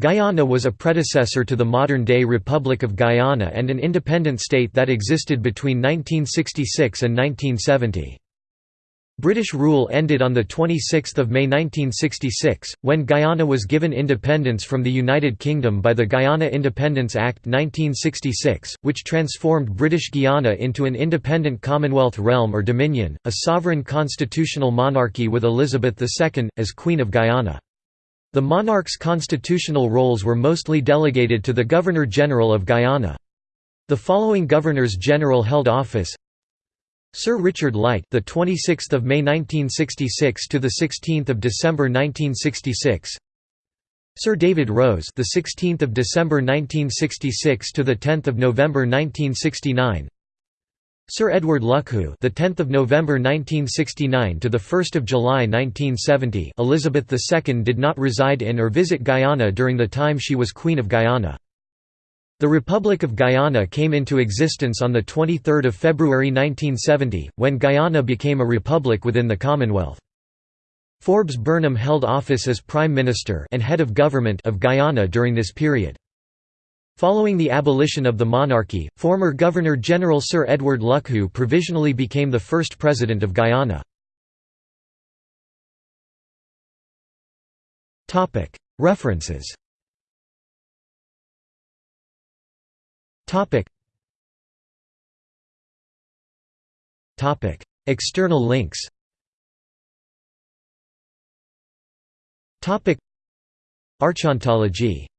Guyana was a predecessor to the modern-day Republic of Guyana and an independent state that existed between 1966 and 1970. British rule ended on 26 May 1966, when Guyana was given independence from the United Kingdom by the Guyana Independence Act 1966, which transformed British Guiana into an independent Commonwealth realm or dominion, a sovereign constitutional monarchy with Elizabeth II, as Queen of Guyana. The monarch's constitutional roles were mostly delegated to the Governor-General of Guyana. The following Governors-General held office: Sir Richard Luyt, the 26th of May 1966 to the 16th of December 1966. Sir David Rose, the 16th of December 1966 to the 10th of November 1969. Sir Edward Luckhoo, the 10th of November 1969 to the 1st of July 1970. Elizabeth II did not reside in or visit Guyana during the time she was Queen of Guyana. The Republic of Guyana came into existence on the 23rd of February 1970 when Guyana became a republic within the Commonwealth. Forbes Burnham held office as Prime Minister and head of government of Guyana during this period. Following the abolition of the monarchy, former Governor-General Sir Edward Luckhoo provisionally became the first President of Guyana. References. External links. Archontology